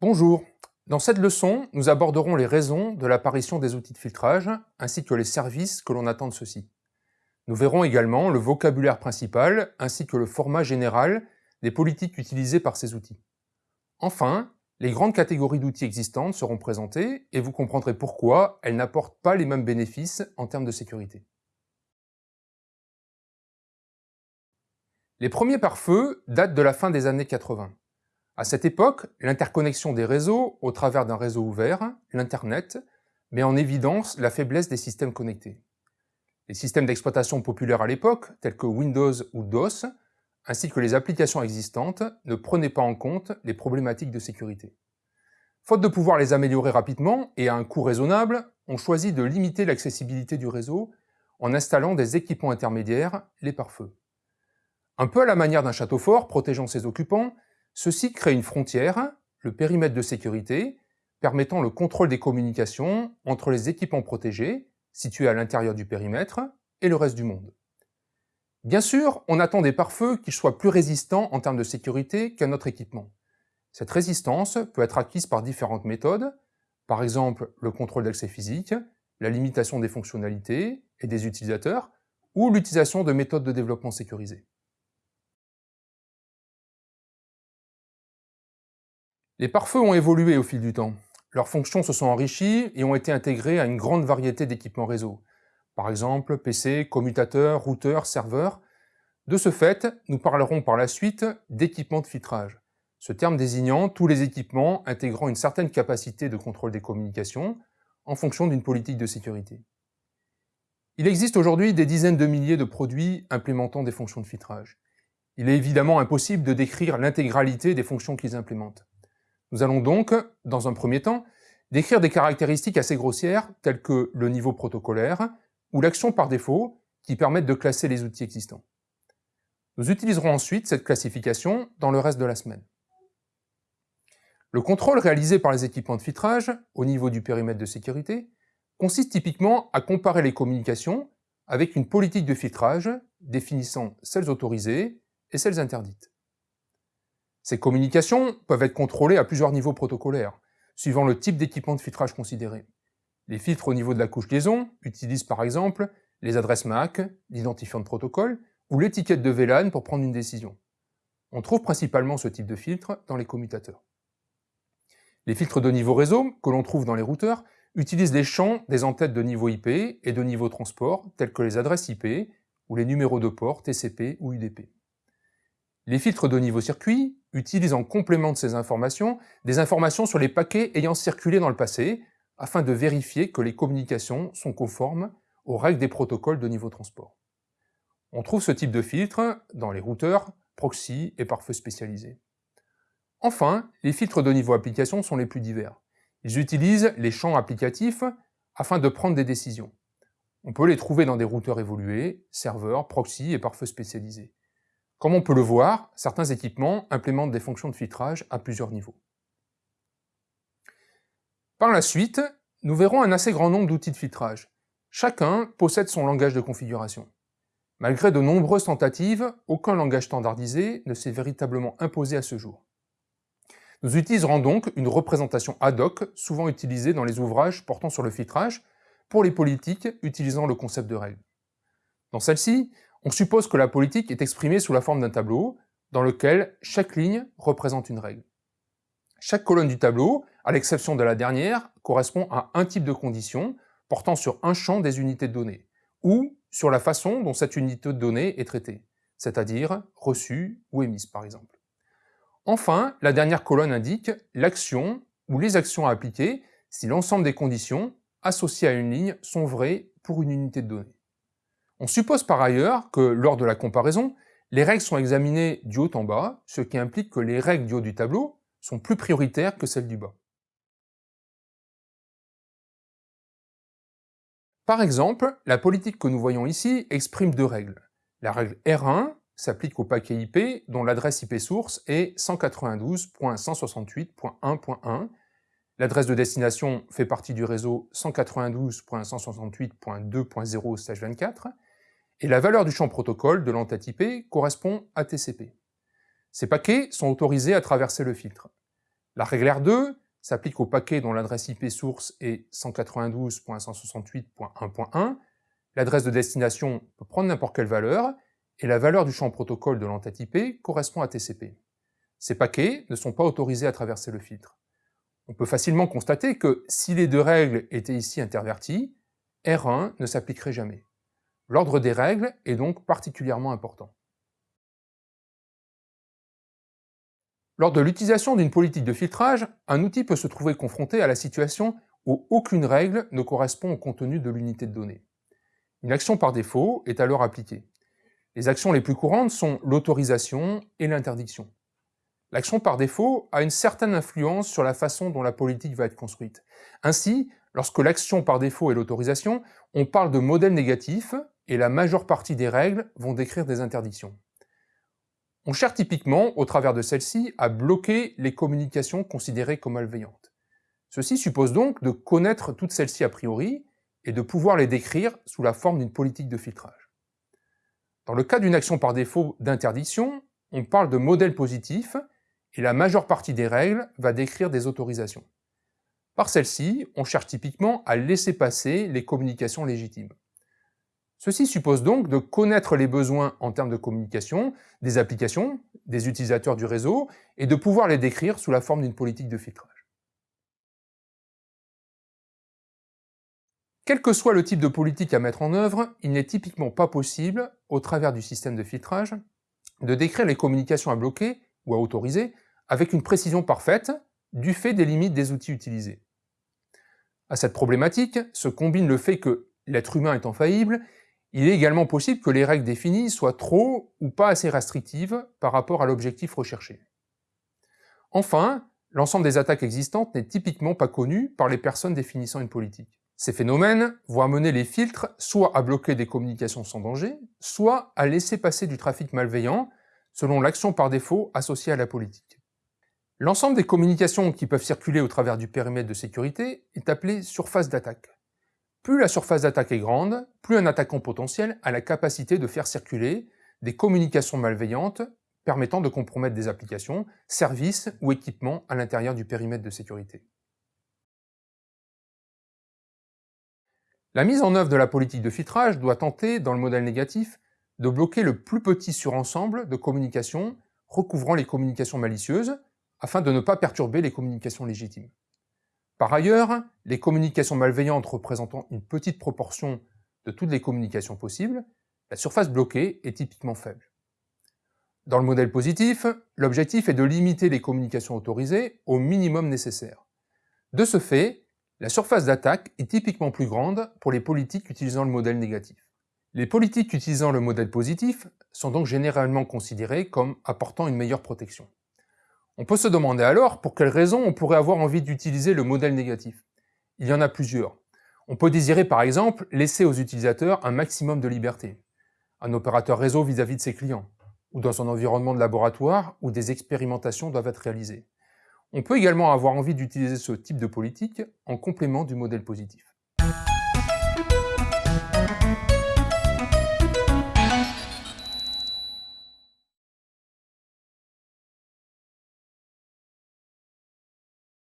Bonjour Dans cette leçon, nous aborderons les raisons de l'apparition des outils de filtrage, ainsi que les services que l'on attend de ceux-ci. Nous verrons également le vocabulaire principal, ainsi que le format général des politiques utilisées par ces outils. Enfin, les grandes catégories d'outils existantes seront présentées et vous comprendrez pourquoi elles n'apportent pas les mêmes bénéfices en termes de sécurité. Les premiers pare-feu datent de la fin des années 80. À cette époque, l'interconnexion des réseaux au travers d'un réseau ouvert, l'Internet, met en évidence la faiblesse des systèmes connectés. Les systèmes d'exploitation populaires à l'époque, tels que Windows ou DOS, ainsi que les applications existantes, ne prenaient pas en compte les problématiques de sécurité. Faute de pouvoir les améliorer rapidement et à un coût raisonnable, on choisit de limiter l'accessibilité du réseau en installant des équipements intermédiaires, les pare-feux. Un peu à la manière d'un château fort protégeant ses occupants, Ceci crée une frontière, le périmètre de sécurité, permettant le contrôle des communications entre les équipements protégés, situés à l'intérieur du périmètre, et le reste du monde. Bien sûr, on attend des pare-feux qui soient plus résistants en termes de sécurité qu'un autre équipement. Cette résistance peut être acquise par différentes méthodes, par exemple le contrôle d'accès physique, la limitation des fonctionnalités et des utilisateurs, ou l'utilisation de méthodes de développement sécurisées. Les pare-feux ont évolué au fil du temps. Leurs fonctions se sont enrichies et ont été intégrées à une grande variété d'équipements réseau. Par exemple, PC, commutateurs, routeurs, serveurs. De ce fait, nous parlerons par la suite d'équipements de filtrage. Ce terme désignant tous les équipements intégrant une certaine capacité de contrôle des communications en fonction d'une politique de sécurité. Il existe aujourd'hui des dizaines de milliers de produits implémentant des fonctions de filtrage. Il est évidemment impossible de décrire l'intégralité des fonctions qu'ils implémentent. Nous allons donc, dans un premier temps, décrire des caractéristiques assez grossières telles que le niveau protocolaire ou l'action par défaut qui permettent de classer les outils existants. Nous utiliserons ensuite cette classification dans le reste de la semaine. Le contrôle réalisé par les équipements de filtrage au niveau du périmètre de sécurité consiste typiquement à comparer les communications avec une politique de filtrage définissant celles autorisées et celles interdites. Ces communications peuvent être contrôlées à plusieurs niveaux protocolaires, suivant le type d'équipement de filtrage considéré. Les filtres au niveau de la couche liaison utilisent par exemple les adresses MAC, l'identifiant de protocole ou l'étiquette de VLAN pour prendre une décision. On trouve principalement ce type de filtre dans les commutateurs. Les filtres de niveau réseau, que l'on trouve dans les routeurs, utilisent les champs des entêtes de niveau IP et de niveau transport, tels que les adresses IP ou les numéros de port TCP ou UDP. Les filtres de niveau circuit utilisent en complément de ces informations des informations sur les paquets ayant circulé dans le passé, afin de vérifier que les communications sont conformes aux règles des protocoles de niveau transport. On trouve ce type de filtre dans les routeurs, proxy et pare-feu spécialisés. Enfin, les filtres de niveau application sont les plus divers. Ils utilisent les champs applicatifs afin de prendre des décisions. On peut les trouver dans des routeurs évolués, serveurs, proxy et pare-feu spécialisés. Comme on peut le voir, certains équipements implémentent des fonctions de filtrage à plusieurs niveaux. Par la suite, nous verrons un assez grand nombre d'outils de filtrage. Chacun possède son langage de configuration. Malgré de nombreuses tentatives, aucun langage standardisé ne s'est véritablement imposé à ce jour. Nous utiliserons donc une représentation ad hoc, souvent utilisée dans les ouvrages portant sur le filtrage, pour les politiques utilisant le concept de règle. Dans celle-ci, on suppose que la politique est exprimée sous la forme d'un tableau, dans lequel chaque ligne représente une règle. Chaque colonne du tableau, à l'exception de la dernière, correspond à un type de condition portant sur un champ des unités de données, ou sur la façon dont cette unité de données est traitée, c'est-à-dire reçue ou émise par exemple. Enfin, la dernière colonne indique l'action ou les actions à appliquer si l'ensemble des conditions associées à une ligne sont vraies pour une unité de données. On suppose par ailleurs que, lors de la comparaison, les règles sont examinées du haut en bas, ce qui implique que les règles du haut du tableau sont plus prioritaires que celles du bas. Par exemple, la politique que nous voyons ici exprime deux règles. La règle R1 s'applique au paquet IP dont l'adresse IP source est 192.168.1.1. L'adresse de destination fait partie du réseau 192.168.2.0/24 et la valeur du champ protocole de l'entête IP correspond à TCP. Ces paquets sont autorisés à traverser le filtre. La règle R2 s'applique au paquet dont l'adresse IP source est 192.168.1.1. L'adresse de destination peut prendre n'importe quelle valeur, et la valeur du champ protocole de l'entête IP correspond à TCP. Ces paquets ne sont pas autorisés à traverser le filtre. On peut facilement constater que si les deux règles étaient ici interverties, R1 ne s'appliquerait jamais. L'ordre des règles est donc particulièrement important. Lors de l'utilisation d'une politique de filtrage, un outil peut se trouver confronté à la situation où aucune règle ne correspond au contenu de l'unité de données. Une action par défaut est alors appliquée. Les actions les plus courantes sont l'autorisation et l'interdiction. L'action par défaut a une certaine influence sur la façon dont la politique va être construite. Ainsi, lorsque l'action par défaut est l'autorisation, on parle de modèle négatif et la majeure partie des règles vont décrire des interdictions. On cherche typiquement, au travers de celle-ci, à bloquer les communications considérées comme malveillantes. Ceci suppose donc de connaître toutes celles-ci a priori et de pouvoir les décrire sous la forme d'une politique de filtrage. Dans le cas d'une action par défaut d'interdiction, on parle de modèle positif et la majeure partie des règles va décrire des autorisations. Par celle-ci, on cherche typiquement à laisser passer les communications légitimes. Ceci suppose donc de connaître les besoins en termes de communication des applications, des utilisateurs du réseau, et de pouvoir les décrire sous la forme d'une politique de filtrage. Quel que soit le type de politique à mettre en œuvre, il n'est typiquement pas possible, au travers du système de filtrage, de décrire les communications à bloquer ou à autoriser avec une précision parfaite du fait des limites des outils utilisés. À cette problématique se combine le fait que l'être humain étant faillible, il est également possible que les règles définies soient trop ou pas assez restrictives par rapport à l'objectif recherché. Enfin, l'ensemble des attaques existantes n'est typiquement pas connu par les personnes définissant une politique. Ces phénomènes vont amener les filtres soit à bloquer des communications sans danger, soit à laisser passer du trafic malveillant selon l'action par défaut associée à la politique. L'ensemble des communications qui peuvent circuler au travers du périmètre de sécurité est appelé surface d'attaque. Plus la surface d'attaque est grande, plus un attaquant potentiel a la capacité de faire circuler des communications malveillantes permettant de compromettre des applications, services ou équipements à l'intérieur du périmètre de sécurité. La mise en œuvre de la politique de filtrage doit tenter, dans le modèle négatif, de bloquer le plus petit surensemble de communications recouvrant les communications malicieuses afin de ne pas perturber les communications légitimes. Par ailleurs, les communications malveillantes représentant une petite proportion de toutes les communications possibles, la surface bloquée est typiquement faible. Dans le modèle positif, l'objectif est de limiter les communications autorisées au minimum nécessaire. De ce fait, la surface d'attaque est typiquement plus grande pour les politiques utilisant le modèle négatif. Les politiques utilisant le modèle positif sont donc généralement considérées comme apportant une meilleure protection. On peut se demander alors pour quelles raisons on pourrait avoir envie d'utiliser le modèle négatif. Il y en a plusieurs. On peut désirer par exemple laisser aux utilisateurs un maximum de liberté, un opérateur réseau vis-à-vis de ses clients, ou dans un environnement de laboratoire où des expérimentations doivent être réalisées. On peut également avoir envie d'utiliser ce type de politique en complément du modèle positif.